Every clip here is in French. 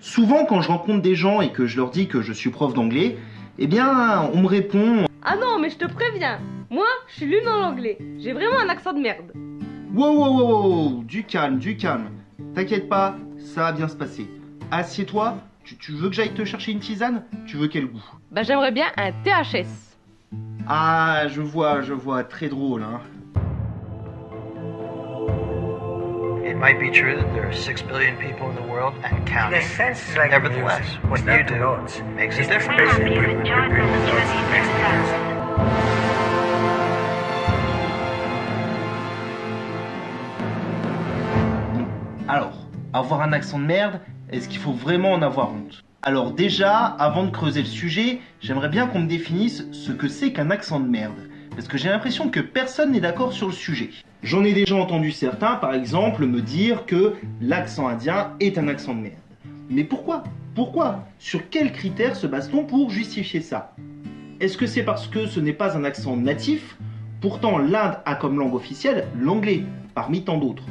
Souvent, quand je rencontre des gens et que je leur dis que je suis prof d'anglais, eh bien, on me répond Ah non, mais je te préviens, moi, je suis nul dans l'anglais. J'ai vraiment un accent de merde. Wow, wow, wow, wow, du calme, du calme. T'inquiète pas, ça va bien se passer. Assieds-toi, tu, tu veux que j'aille te chercher une tisane? Tu veux quel goût? Bah, j'aimerais bien un THS. Ah, je vois, je vois, très drôle, hein. Might be true that there are six billion people in the world and In counting. like Nevertheless, music. what you do notes. makes a difference. Alors, avoir un accent de merde, est-ce qu'il faut vraiment en avoir honte? Alors déjà, avant de creuser le sujet, j'aimerais bien qu'on me définisse ce que c'est qu'un accent de merde. Parce que j'ai l'impression que personne n'est d'accord sur le sujet. J'en ai déjà entendu certains, par exemple, me dire que l'accent indien est un accent de merde. Mais pourquoi? Pourquoi? Sur quels critères se base-t-on pour justifier ça? Est-ce que c'est parce que ce n'est pas un accent natif? Pourtant, l'Inde a comme langue officielle l'anglais, parmi tant d'autres.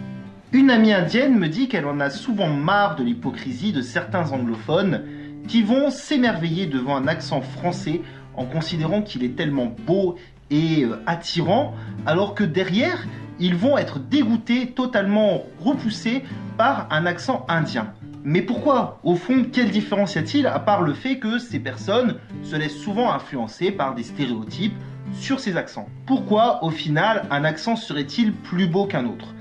Une amie indienne me dit qu'elle en a souvent marre de l'hypocrisie de certains anglophones qui vont s'émerveiller devant un accent français en considérant qu'il est tellement beau et euh, attirant, alors que derrière, ils vont être dégoûtés, totalement repoussés par un accent indien. Mais pourquoi Au fond, quelle différence y a-t-il à part le fait que ces personnes se laissent souvent influencer par des stéréotypes sur ces accents? Pourquoi, au final, un accent serait-il plus beau qu'un autre?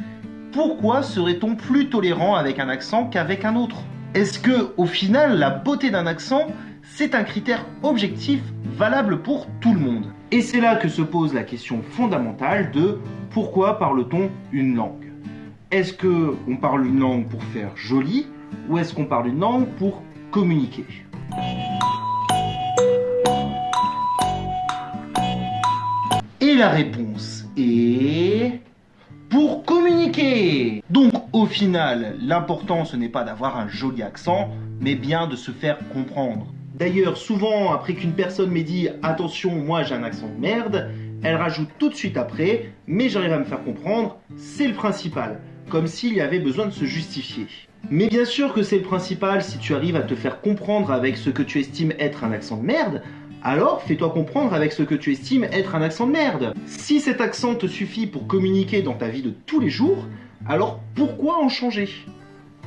Pourquoi serait-on plus tolérant avec un accent qu'avec un autre? Est-ce que, au final, la beauté d'un accent, c'est un critère objectif valable pour tout le monde Et c'est là que se pose la question fondamentale de pourquoi parle-t-on une langue? Est-ce que on parle une langue pour faire joli ou est-ce qu'on parle une langue pour communiquer? Et la réponse est pour communiquer. Donc au final, l'important ce n'est pas d'avoir un joli accent, mais bien de se faire comprendre. D'ailleurs, souvent après qu'une personne m'ait dit attention, moi j'ai un accent de merde, elle rajoute tout de suite après, mais j'arrive à me faire comprendre, c'est le principal, comme s'il y avait besoin de se justifier. Mais bien sûr que c'est le principal si tu arrives à te faire comprendre avec ce que tu estimes être un accent de merde, alors fais-toi comprendre avec ce que tu estimes être un accent de merde. Si cet accent te suffit pour communiquer dans ta vie de tous les jours, alors pourquoi en changer?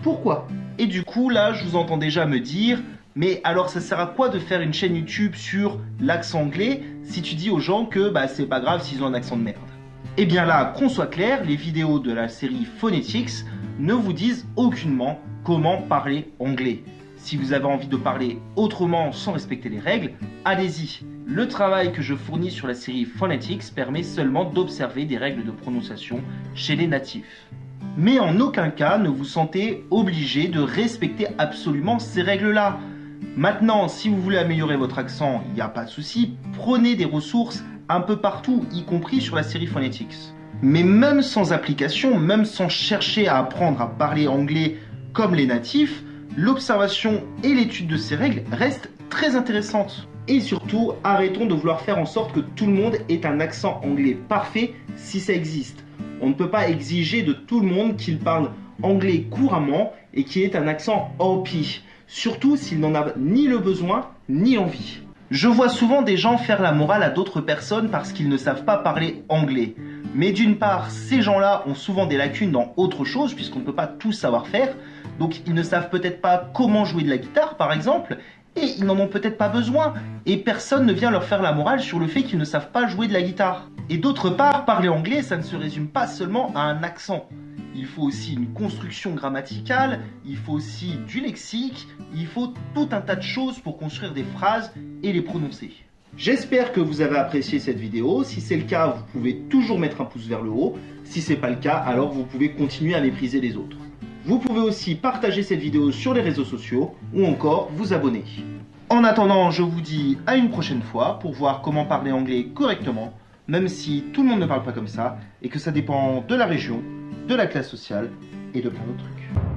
Pourquoi? Et du coup là je vous entends déjà me dire mais alors ça sert à quoi de faire une chaîne YouTube sur l'accent anglais si tu dis aux gens que bah c'est pas grave s'ils ont un accent de merde? Eh bien là, qu'on soit clair, les vidéos de la série Phonetics ne vous disent aucunement comment parler anglais. Si vous avez envie de parler autrement sans respecter les règles, allez-y. Le travail que je fournis sur la série Phonetics permet seulement d'observer des règles de prononciation chez les natifs. Mais en aucun cas ne vous sentez obligé de respecter absolument ces règles-là. Maintenant, si vous voulez améliorer votre accent, il n'y a pas de souci, prenez des ressources un peu partout, y compris sur la série Phonetics. Mais même sans application, même sans chercher à apprendre à parler anglais comme les natifs, l'observation et l'étude de ces règles restent très intéressantes. Et surtout, arrêtons de vouloir faire en sorte que tout le monde ait un accent anglais parfait si ça existe. On ne peut pas exiger de tout le monde qu'il parle anglais couramment et qu'il ait un accent OP, surtout s'il n'en a ni le besoin ni l'envie. Je vois souvent des gens faire la morale à d'autres personnes parce qu'ils ne savent pas parler anglais. Mais d'une part, ces gens-là ont souvent des lacunes dans autre chose, puisqu'on ne peut pas tout savoir faire. Donc ils ne savent peut-être pas comment jouer de la guitare, par exemple, et ils n'en ont peut-être pas besoin. Et personne ne vient leur faire la morale sur le fait qu'ils ne savent pas jouer de la guitare. Et d'autre part, parler anglais, ça ne se résume pas seulement à un accent. Il faut aussi une construction grammaticale, il faut aussi du lexique, il faut tout un tas de choses pour construire des phrases et les prononcer. J'espère que vous avez apprécié cette vidéo. Si c'est le cas, vous pouvez toujours mettre un pouce vers le haut. Si c'est pas le cas, alors vous pouvez continuer à mépriser les autres. Vous pouvez aussi partager cette vidéo sur les réseaux sociaux ou encore vous abonner. En attendant, je vous dis à une prochaine fois pour voir comment parler anglais correctement, même si tout le monde ne parle pas comme ça et que ça dépend de la région, de la classe sociale et de plein d'autres trucs.